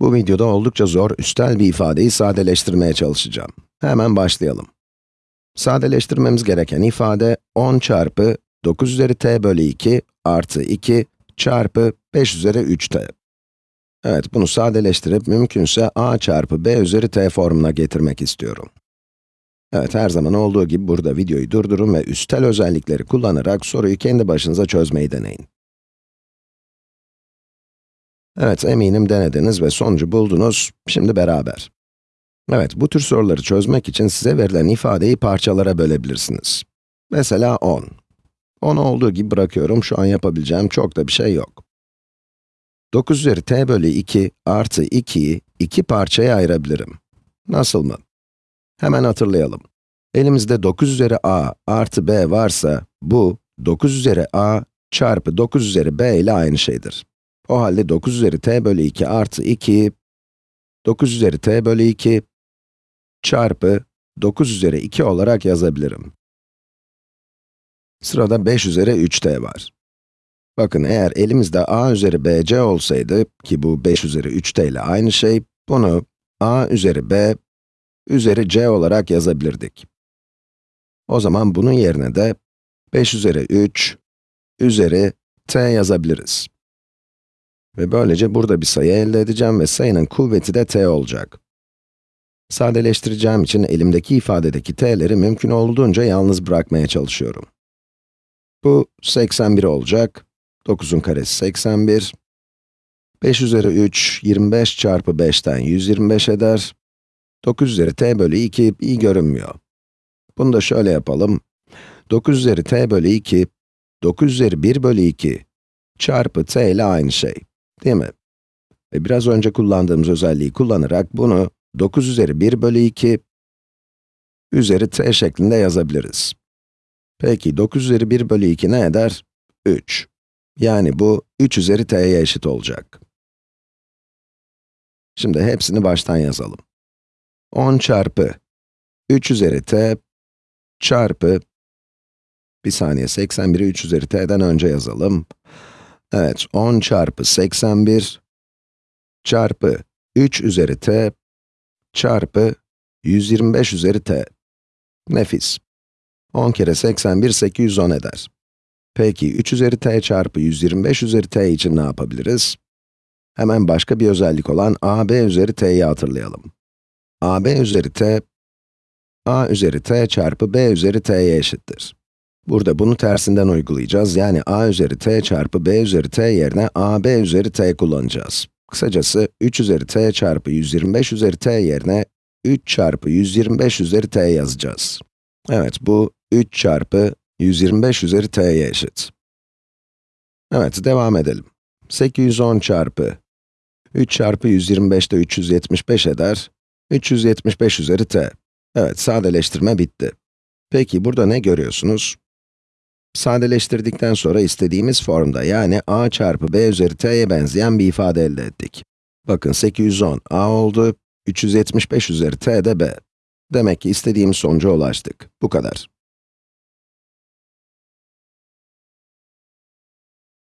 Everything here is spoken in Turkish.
Bu videoda oldukça zor, üstel bir ifadeyi sadeleştirmeye çalışacağım. Hemen başlayalım. Sadeleştirmemiz gereken ifade 10 çarpı 9 üzeri t bölü 2 artı 2 çarpı 5 üzeri 3t. Evet, bunu sadeleştirip mümkünse a çarpı b üzeri t formuna getirmek istiyorum. Evet, her zaman olduğu gibi burada videoyu durdurun ve üstel özellikleri kullanarak soruyu kendi başınıza çözmeyi deneyin. Evet, eminim denediniz ve sonucu buldunuz. Şimdi beraber. Evet, bu tür soruları çözmek için size verilen ifadeyi parçalara bölebilirsiniz. Mesela 10. 10 olduğu gibi bırakıyorum, şu an yapabileceğim çok da bir şey yok. 9 üzeri t bölü 2 artı 2'yi iki parçaya ayırabilirim. Nasıl mı? Hemen hatırlayalım. Elimizde 9 üzeri a artı b varsa, bu 9 üzeri a çarpı 9 üzeri b ile aynı şeydir. O halde 9 üzeri t bölü 2 artı 2, 9 üzeri t bölü 2 çarpı 9 üzeri 2 olarak yazabilirim. Sırada 5 üzeri 3t var. Bakın eğer elimizde a üzeri bc olsaydı, ki bu 5 üzeri 3t ile aynı şey, bunu a üzeri b üzeri c olarak yazabilirdik. O zaman bunun yerine de 5 üzeri 3 üzeri t yazabiliriz. Ve böylece burada bir sayı elde edeceğim ve sayının kuvveti de t olacak. Sadeleştireceğim için elimdeki ifadedeki t'leri mümkün olduğunca yalnız bırakmaya çalışıyorum. Bu 81 olacak. 9'un karesi 81. 5 üzeri 3, 25 çarpı 5'ten 125 eder. 9 üzeri t bölü 2 iyi görünmüyor. Bunu da şöyle yapalım. 9 üzeri t bölü 2, 9 üzeri 1 bölü 2 çarpı t ile aynı şey. Değil mi? Ve biraz önce kullandığımız özelliği kullanarak bunu 9 üzeri 1 bölü 2 üzeri t şeklinde yazabiliriz. Peki 9 üzeri 1 bölü 2 ne eder? 3. Yani bu 3 üzeri t'ye eşit olacak. Şimdi hepsini baştan yazalım. 10 çarpı 3 üzeri t çarpı, bir saniye 81'i 3 üzeri t'den önce yazalım. Evet, 10 çarpı 81 çarpı 3 üzeri t çarpı 125 üzeri t. Nefis. 10 kere 81, 810 eder. Peki, 3 üzeri t çarpı 125 üzeri t için ne yapabiliriz? Hemen başka bir özellik olan ab üzeri t'yi hatırlayalım. ab üzeri t, a üzeri t çarpı b üzeri t'ye eşittir. Burada bunu tersinden uygulayacağız, yani a üzeri t çarpı b üzeri t yerine a b üzeri t kullanacağız. Kısacası 3 üzeri t çarpı 125 üzeri t yerine 3 çarpı 125 üzeri t yazacağız. Evet, bu 3 çarpı 125 üzeri t'ye eşit. Evet, devam edelim. 810 çarpı 3 çarpı 125 de 375 eder. 375 üzeri t. Evet, sadeleştirme bitti. Peki, burada ne görüyorsunuz? Sadeleştirdikten sonra istediğimiz formda, yani a çarpı b üzeri t'ye benzeyen bir ifade elde ettik. Bakın 810 a oldu, 375 üzeri t de b. Demek ki istediğimiz sonuca ulaştık. Bu kadar.